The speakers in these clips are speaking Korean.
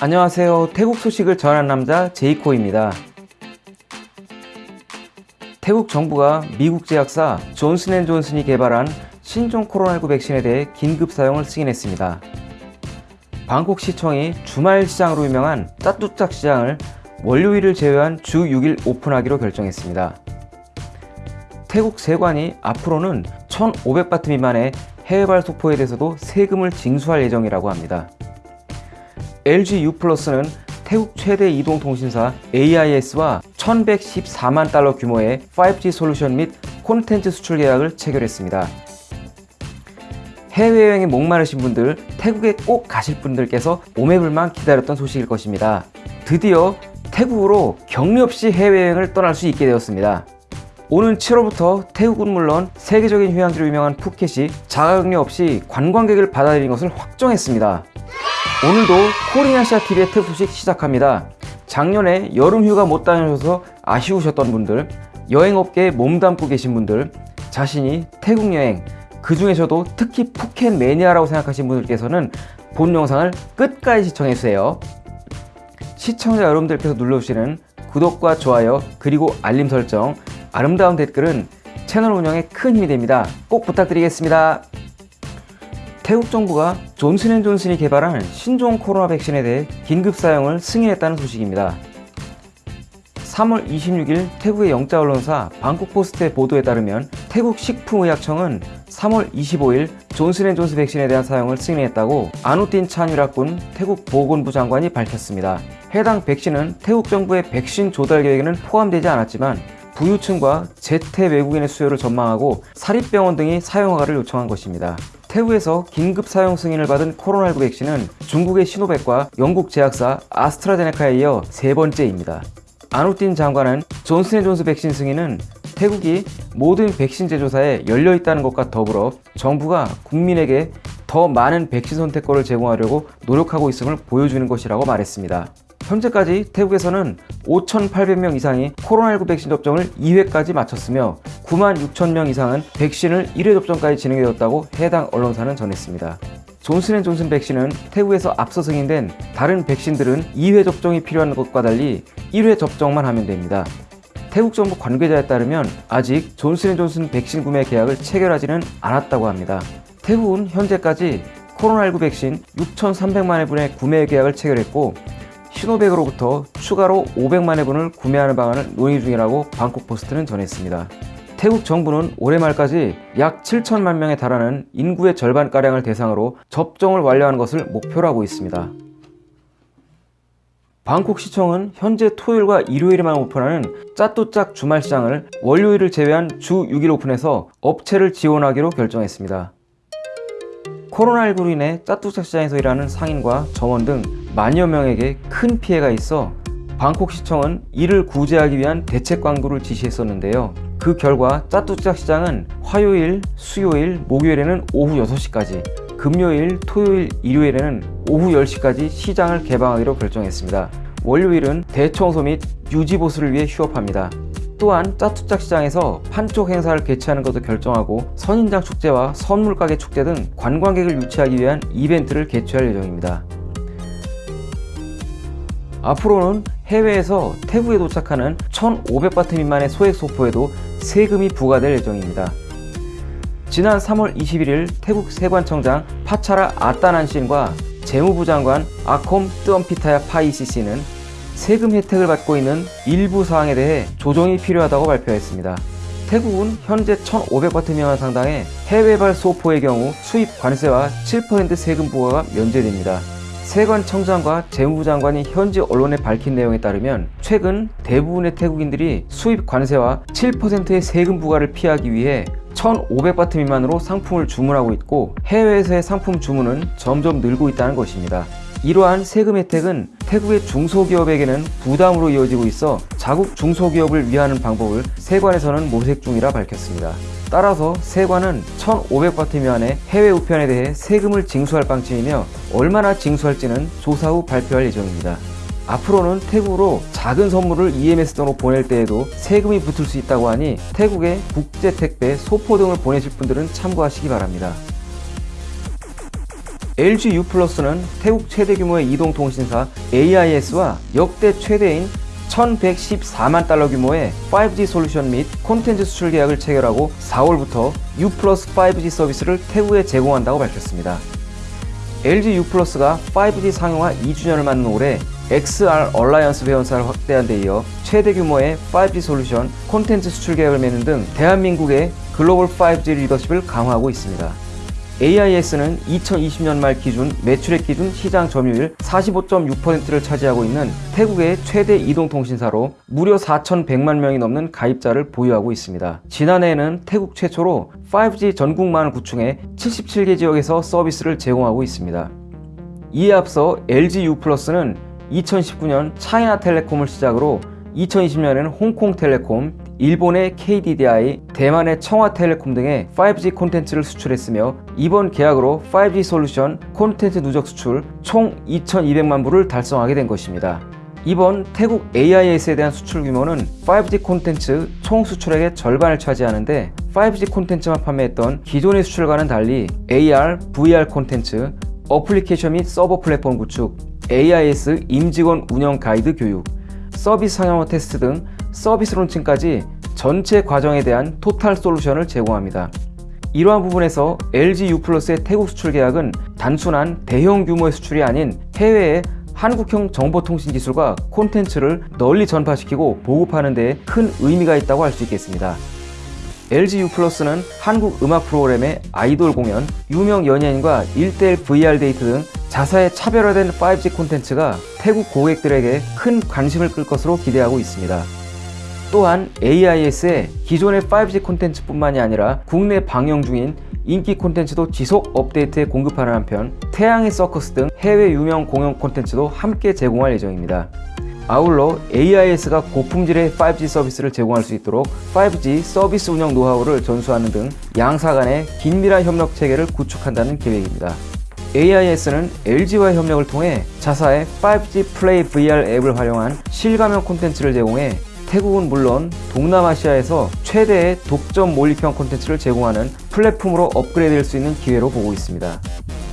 안녕하세요. 태국 소식을 전한 남자 제이코입니다. 태국 정부가 미국 제약사 존슨앤존슨이 개발한 신종 코로나19 백신에 대해 긴급 사용을 승인했습니다. 방콕 시청이 주말 시장으로 유명한 짜뚜짝 시장을 월요일을 제외한 주 6일 오픈하기로 결정했습니다. 태국 세관이 앞으로는 1,500바트 미만의 해외발 소포에 대해서도 세금을 징수할 예정이라고 합니다. LG U+는 태국 최대 이동통신사 AIS와 1114만 달러 규모의 5G 솔루션 및 콘텐츠 수출 계약을 체결했습니다. 해외여행에 목마르신 분들, 태국에 꼭 가실 분들께서 오매불만 기다렸던 소식일 것입니다. 드디어 태국으로 격리 없이 해외여행을 떠날 수 있게 되었습니다. 오는 7월부터 태국은 물론 세계적인 휴양지로 유명한 푸켓이 자가격리 없이 관광객을 받아들인 것을 확정했습니다. 오늘도 코리아시아TV의 특 소식 시작합니다. 작년에 여름휴가 못 다녀셔서 아쉬우셨던 분들, 여행업계에 몸담고 계신 분들, 자신이 태국 여행, 그 중에서도 특히 푸켓 매니아라고 생각하신 분들께서는 본 영상을 끝까지 시청해주세요. 시청자 여러분들께서 눌러주시는 구독과 좋아요 그리고 알림 설정 아름다운 댓글은 채널 운영에 큰 힘이 됩니다. 꼭 부탁드리겠습니다. 태국 정부가 존슨앤존슨이 개발한 신종 코로나 백신에 대해 긴급 사용을 승인했다는 소식입니다. 3월 26일 태국의 영자 언론사 방콕포스트의 보도에 따르면 태국 식품의약청은 3월 25일 존슨앤존슨 백신에 대한 사용을 승인했다고 아누틴 찬유라군 태국 보건부 장관이 밝혔습니다. 해당 백신은 태국 정부의 백신 조달 계획에는 포함되지 않았지만 부유층과 재태 외국인의 수요를 전망하고 사립병원 등이 사용허가를 요청한 것입니다. 태국에서 긴급 사용 승인을 받은 코로나19 백신은 중국의 시노백과 영국 제약사 아스트라제네카에 이어 세 번째입니다. 아누틴 장관은 존슨앤존스 백신 승인은 태국이 모든 백신 제조사에 열려 있다는 것과 더불어 정부가 국민에게 더 많은 백신 선택권을 제공하려고 노력하고 있음을 보여주는 것이라고 말했습니다. 현재까지 태국에서는 5,800명 이상이 코로나19 백신 접종을 2회까지 마쳤으며 9만 6천 명 이상은 백신을 1회 접종까지 진행되었다고 해당 언론사는 전했습니다. 존슨앤존슨 백신은 태국에서 앞서 승인된 다른 백신들은 2회 접종이 필요한 것과 달리 1회 접종만 하면 됩니다. 태국 정부 관계자에 따르면 아직 존슨앤존슨 백신 구매 계약을 체결하지는 않았다고 합니다. 태국은 현재까지 코로나19 백신 6,300만 회분의 구매 계약을 체결했고 시노백으로부터 추가로 500만 회 분을 구매하는 방안을 논의 중이라고 방콕포스트는 전했습니다. 태국 정부는 올해 말까지 약 7천만 명에 달하는 인구의 절반가량을 대상으로 접종을 완료하는 것을 목표로 하고 있습니다. 방콕시청은 현재 토요일과 일요일에만 오픈하는 짜뚜짝 주말시장을 월요일을 제외한 주 6일 오픈해서 업체를 지원하기로 결정했습니다. 코로나19로 인해 짜뚜짝 시장에서 일하는 상인과 점원 등 만여 명에게 큰 피해가 있어 방콕시청은 이를 구제하기 위한 대책 광고를 지시했었는데요. 그 결과 짜뚜짝 시장은 화요일, 수요일, 목요일에는 오후 6시까지 금요일, 토요일, 일요일에는 오후 10시까지 시장을 개방하기로 결정했습니다. 월요일은 대청소 및 유지보수를 위해 휴업합니다. 또한 짜투짝 시장에서 판촉 행사를 개최하는 것도 결정하고 선인장 축제와 선물가게 축제 등 관광객을 유치하기 위한 이벤트를 개최할 예정입니다. 앞으로는 해외에서 태국에 도착하는 1,500바트 미만의 소액 소포에도 세금이 부과될 예정입니다. 지난 3월 21일 태국 세관청장 파차라 아따난신과 재무부 장관 아콤 뜨엄피타야 파이시시는 세금 혜택을 받고 있는 일부 사항에 대해 조정이 필요하다고 발표했습니다. 태국은 현재 1,500바트 미만 상당의 해외발 소포의 경우 수입 관세와 7% 세금 부과가 면제됩니다. 세관청장과 재무부 장관이 현지 언론에 밝힌 내용에 따르면 최근 대부분의 태국인들이 수입 관세와 7%의 세금 부과를 피하기 위해 1,500바트 미만으로 상품을 주문하고 있고 해외에서의 상품 주문은 점점 늘고 있다는 것입니다. 이러한 세금 혜택은 태국의 중소기업에게는 부담으로 이어지고 있어 자국 중소기업을 위하는 방법을 세관에서는 모색 중이라 밝혔습니다. 따라서 세관은 1,500바트 미만의 해외 우편에 대해 세금을 징수할 방침이며 얼마나 징수할지는 조사 후 발표할 예정입니다. 앞으로는 태국으로 작은 선물을 EMS 등으로 보낼 때에도 세금이 붙을 수 있다고 하니 태국에 국제 택배, 소포 등을 보내실 분들은 참고하시기 바랍니다. LG U+는 태국 최대 규모의 이동통신사 AIS와 역대 최대인 1114만 달러 규모의 5G 솔루션 및 콘텐츠 수출 계약을 체결하고 4월부터 U 5G 서비스를 태국에 제공한다고 밝혔습니다. LG U+가 5G 상용화 2주년을 맞는 올해 XR Alliance 회원사를 확대한 데 이어 최대 규모의 5G 솔루션 콘텐츠 수출 계약을 맺는 등 대한민국의 글로벌 5G 리더십을 강화하고 있습니다. AIS는 2020년 말 기준 매출액 기준 시장 점유율 45.6%를 차지하고 있는 태국의 최대 이동통신사로 무려 4,100만 명이 넘는 가입자를 보유하고 있습니다. 지난해에는 태국 최초로 5G 전국망을 구축해 77개 지역에서 서비스를 제공하고 있습니다. 이에 앞서 LG U+는 2019년 차이나텔레콤을 시작으로 2020년에는 홍콩텔레콤, 일본의 KDDI, 대만의 청와텔레콤 등의 5G 콘텐츠를 수출했으며 이번 계약으로 5G 솔루션 콘텐츠 누적 수출 총 2,200만 부를 달성하게 된 것입니다. 이번 태국 AIS에 대한 수출 규모는 5G 콘텐츠 총 수출액의 절반을 차지하는데 5G 콘텐츠만 판매했던 기존의 수출과는 달리 AR, VR 콘텐츠, 어플리케이션 및 서버 플랫폼 구축, AIS 임직원 운영 가이드 교육, 서비스 상용화 테스트 등 서비스 론칭까지 전체 과정에 대한 토탈 솔루션을 제공합니다. 이러한 부분에서 LG U+의 태국 수출 계약은 단순한 대형 규모의 수출이 아닌 해외에 한국형 정보통신 기술과 콘텐츠를 널리 전파시키고 보급하는 데 큰 의미가 있다고 할 수 있겠습니다. LG U+는 한국 음악 프로그램의 아이돌 공연, 유명 연예인과 1대1 VR 데이트 등 자사의 차별화된 5G 콘텐츠가 태국 고객들에게 큰 관심을 끌 것으로 기대하고 있습니다. 또한 AIS의 기존의 5G 콘텐츠뿐만이 아니라 국내 방영 중인 인기 콘텐츠도 지속 업데이트에 공급하는 한편 태양의 서커스 등 해외 유명 공연 콘텐츠도 함께 제공할 예정입니다. 아울러 AIS가 고품질의 5G 서비스를 제공할 수 있도록 5G 서비스 운영 노하우를 전수하는 등 양사 간의 긴밀한 협력 체계를 구축한다는 계획입니다. AIS는 LG와의 협력을 통해 자사의 5G 플레이 VR 앱을 활용한 실감형 콘텐츠를 제공해 태국은 물론 동남아시아에서 최대의 독점 몰입형 콘텐츠를 제공하는 플랫폼으로 업그레이드 될 수 있는 기회로 보고 있습니다.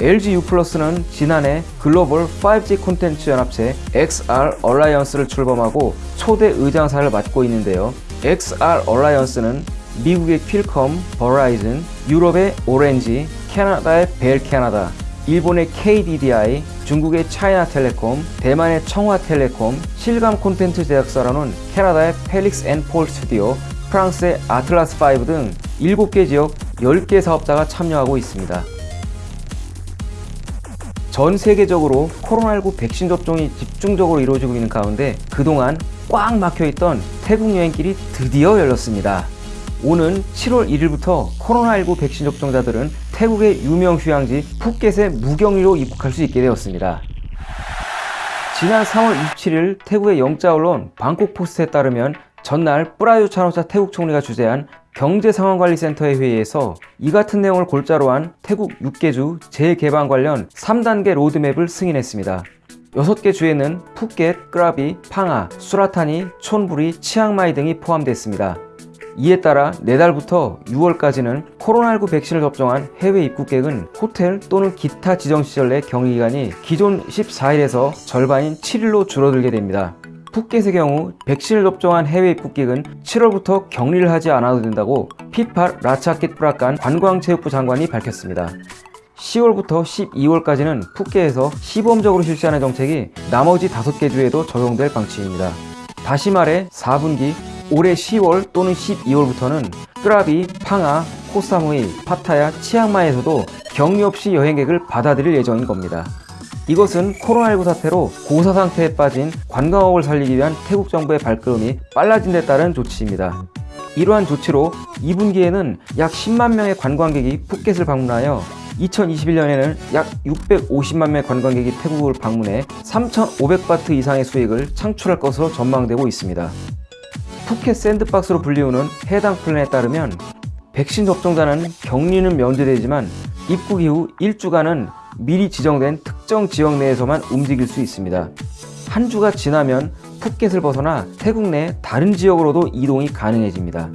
LG U+는 지난해 글로벌 5G 콘텐츠 연합체 XR Alliance를 출범하고 초대 의장사를 맡고 있는데요. XR Alliance는 미국의 퀄컴, 버라이즌, 유럽의 오렌지, 캐나다의 벨 캐나다, 일본의 KDDI, 중국의 차이나텔레콤, 대만의 청화텔레콤, 실감 콘텐츠 제작사로는 캐나다의 펠릭스 앤 폴 스튜디오, 프랑스의 아틀라스5 등 7개 지역 10개 사업자가 참여하고 있습니다. 전 세계적으로 코로나19 백신 접종이 집중적으로 이루어지고 있는 가운데 그동안 꽉 막혀있던 태국 여행길이 드디어 열렸습니다. 오는 7월 1일부터 코로나19 백신 접종자들은 태국의 유명 휴양지 푸켓에 무격리로 입국할 수 있게 되었습니다. 지난 3월 27일 태국의 영자 언론 방콕 포스트에 따르면 전날 뿌라유 차노차 태국 총리가 주재한 경제상황관리센터의 회의에서 이 같은 내용을 골자로 한 태국 6개주 재개방 관련 3단계 로드맵을 승인했습니다. 6개 주에는 푸켓, 크라비, 팡아, 수라타니, 촌부리, 치앙마이 등이 포함됐습니다. 이에 따라 내달부터 6월까지는 코로나19 백신을 접종한 해외 입국객은 호텔 또는 기타 지정시설 내 격리기간이 기존 14일에서 절반인 7일로 줄어들게 됩니다. 푸켓의 경우 백신을 접종한 해외 입국객은 7월부터 격리를 하지 않아도 된다고 피파 라차킷 브라칸 관광체육부 장관이 밝혔습니다. 10월부터 12월까지는 푸켓에서 시범적으로 실시하는 정책이 나머지 5개 주에도 적용될 방침입니다. 다시 말해 4분기 올해 10월 또는 12월부터는 끄라비, 팡아, 코사무이, 파타야, 치앙마이에서도 격리 없이 여행객을 받아들일 예정인 겁니다. 이것은 코로나19 사태로 고사 상태에 빠진 관광업을 살리기 위한 태국 정부의 발걸음이 빨라진 데 따른 조치입니다. 이러한 조치로 2분기에는 약 10만 명의 관광객이 푸켓을 방문하여 2021년에는 약 650만 명의 관광객이 태국을 방문해 3,500바트 이상의 수익을 창출할 것으로 전망되고 있습니다. 푸켓 샌드박스로 불리우는 해당 플랜에 따르면 백신 접종자는 격리는 면제되지만 입국 이후 일주간은 미리 지정된 특정 지역 내에서만 움직일 수 있습니다. 한 주가 지나면 푸켓을 벗어나 태국 내 다른 지역으로도 이동이 가능해집니다.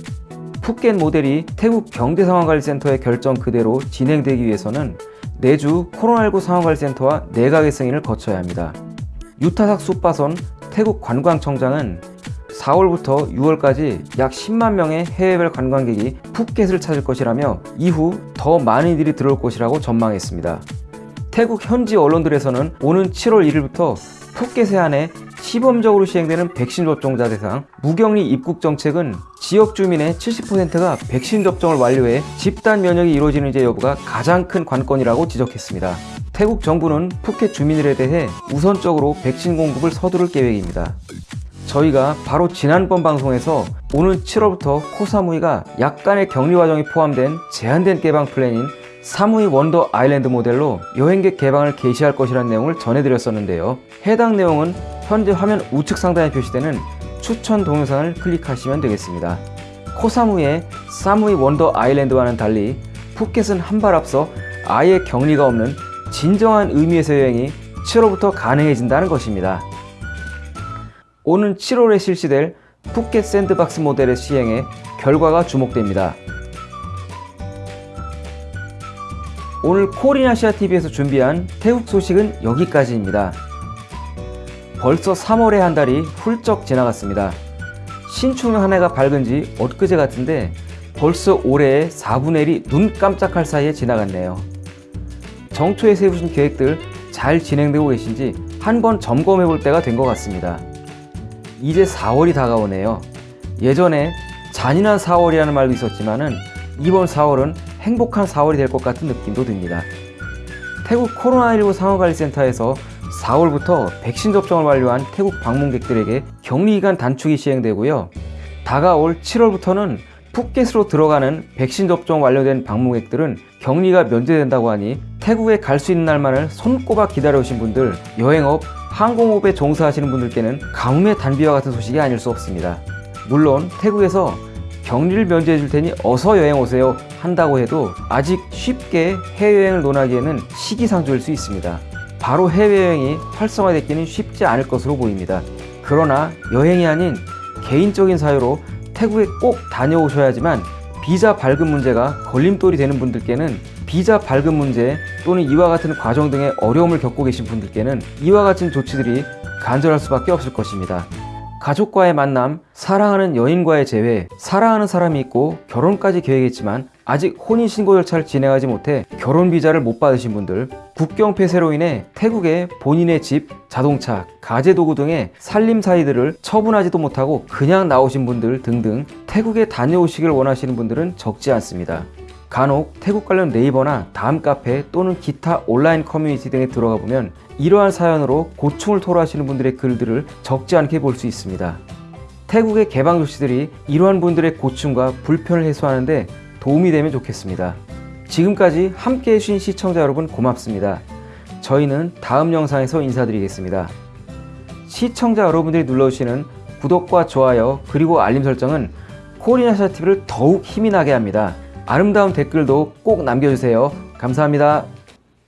푸켓 모델이 태국 경제상황관리센터의 결정 그대로 진행되기 위해서는 내주 코로나19 상황관리센터와 내각의 승인을 거쳐야 합니다. 유타삭 숲바선 태국 관광청장은 4월부터 6월까지 약 10만 명의 해외별 관광객이 푸켓을 찾을 것이라며 이후 더 많은 이들이 들어올 것이라고 전망했습니다. 태국 현지 언론들에서는 오는 7월 1일부터 푸켓에 한해 시범적으로 시행되는 백신 접종자 대상 무격리 입국 정책은 지역 주민의 70%가 백신 접종을 완료해 집단 면역이 이루어지는지 여부가 가장 큰 관건이라고 지적했습니다. 태국 정부는 푸켓 주민들에 대해 우선적으로 백신 공급을 서두를 계획입니다. 저희가 바로 지난번 방송에서 오는 7월부터 코사무이가 약간의 격리 과정이 포함된 제한된 개방 플랜인 사무이 원더 아일랜드 모델로 여행객 개방을 개시할 것이라는 내용을 전해드렸었는데요. 해당 내용은 현재 화면 우측 상단에 표시되는 추천 동영상을 클릭하시면 되겠습니다. 코사무이의 사무이 원더 아일랜드와는 달리 푸켓은 한 발 앞서 아예 격리가 없는 진정한 의미에서 여행이 7월부터 가능해진다는 것입니다. 오는 7월에 실시될 푸켓 샌드박스 모델의 시행에 결과가 주목됩니다. 오늘 코리아시아TV에서 준비한 태국 소식은 여기까지입니다. 벌써 3월의 한 달이 훌쩍 지나갔습니다. 신축년 한 해가 밝은 지 엊그제 같은데 벌써 올해의 4분의 1이 눈 깜짝할 사이에 지나갔네요. 정초에 세우신 계획들 잘 진행되고 계신지 한번 점검해 볼 때가 된 것 같습니다. 이제 4월이 다가오네요. 예전에 잔인한 4월이라는 말도 있었지만 은 이번 4월은 행복한 4월이 될 것 같은 느낌도 듭니다. 태국 코로나19 상황관리센터에서 4월부터 백신 접종을 완료한 태국 방문객들에게 격리기간 단축이 시행되고요. 다가올 7월부터는 푸켓으로 들어가는 백신 접종 완료된 방문객들은 격리가 면제된다고 하니 태국에 갈 수 있는 날만을 손꼽아 기다려오신 분들, 여행업, 항공업에 종사하시는 분들께는 가뭄의 단비와 같은 소식이 아닐 수 없습니다. 물론 태국에서 격리를 면제해 줄 테니 어서 여행 오세요 한다고 해도 아직 쉽게 해외여행을 논하기에는 시기상조일 수 있습니다. 바로 해외여행이 활성화되기는 쉽지 않을 것으로 보입니다. 그러나 여행이 아닌 개인적인 사유로 태국에 꼭 다녀오셔야지만 비자 발급 문제가 걸림돌이 되는 분들께는 비자 발급 문제 또는 이와 같은 과정 등의 어려움을 겪고 계신 분들께는 이와 같은 조치들이 간절할 수밖에 없을 것입니다. 가족과의 만남, 사랑하는 여인과의 재회, 사랑하는 사람이 있고 결혼까지 계획했지만 아직 혼인신고 절차를 진행하지 못해 결혼 비자를 못 받으신 분들, 국경 폐쇄로 인해 태국에 본인의 집, 자동차, 가재도구 등의 살림사이들을 처분하지도 못하고 그냥 나오신 분들 등등 태국에 다녀오시길 원하시는 분들은 적지 않습니다. 간혹 태국 관련 네이버나 다음 카페 또는 기타 온라인 커뮤니티 등에 들어가 보면 이러한 사연으로 고충을 토로하시는 분들의 글들을 적지 않게 볼 수 있습니다. 태국의 개방 조치들이 이러한 분들의 고충과 불편을 해소하는데 도움이 되면 좋겠습니다. 지금까지 함께 해주신 시청자 여러분 고맙습니다. 저희는 다음 영상에서 인사드리겠습니다. 시청자 여러분들이 눌러주시는 구독과 좋아요 그리고 알림 설정은 코리아샤TV를 더욱 힘이 나게 합니다. 아름다운 댓글도 꼭 남겨주세요. 감사합니다.